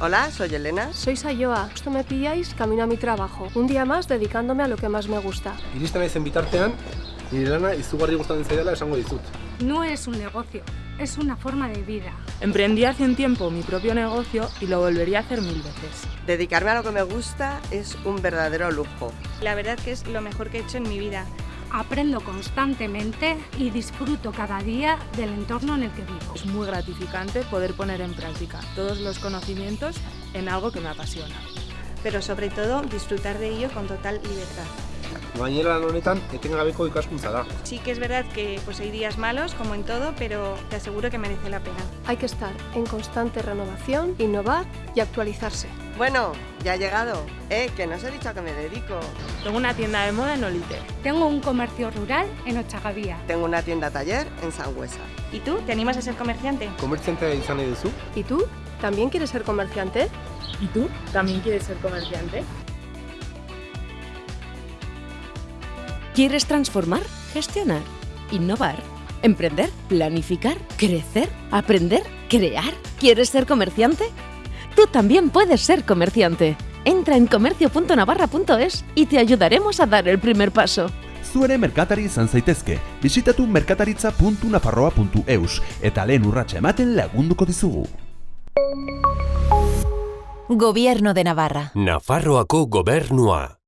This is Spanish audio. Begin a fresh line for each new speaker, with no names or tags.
Hola, soy Elena.
Soy Sayoa. Esto me pilláis camino a mi trabajo. Un día más dedicándome a lo que más me gusta.
Iristen naizen bitartean, nire lana izugarri gustatzen zaidala esango dizut.
No es un negocio, es una forma de vida.
Emprendí hace un tiempo mi propio negocio y lo volvería a hacer mil veces.
Dedicarme a lo que me gusta es un verdadero lujo.
La verdad que es lo mejor que he hecho en mi vida.
Aprendo constantemente y disfruto cada día del entorno en el que vivo.
Es muy gratificante poder poner en práctica todos los conocimientos en algo que me apasiona.
Pero sobre todo disfrutar de ello con total libertad.
Lan honetan, etengabeko ikaskuntza da.
Sí que es verdad que pues, hay días malos, como en todo, pero te aseguro que merece la pena.
Hay que estar en constante renovación, innovar y actualizarse.
Bueno, ya ha llegado. Eh, que no os he dicho a qué me dedico.
Tengo una tienda de moda en Olite.
Tengo un comercio rural en Ochagavía.
Tengo una tienda taller en Sangüesa.
¿Y tú? ¿Te animas a ser comerciante?
Komertziantea izan nahi duzu?
¿Y tú? ¿También quieres ser comerciante?
¿Y tú? ¿También quieres ser comerciante?
¿Quieres transformar? Gestionar. Innovar. Emprender. Planificar. Crecer. Aprender. Crear. ¿Quieres ser comerciante? Tú también puedes ser comerciante. Entra en comercio.navarra.es y te ayudaremos a dar el primer paso.
Zu ere merkatari izan zaitezke. Bisitatu merkataritza.nafarroa.eus eta lehen urratsa ematen lagunduko dizugu.
Gobierno de Navarra.
Nafarroako gobernua.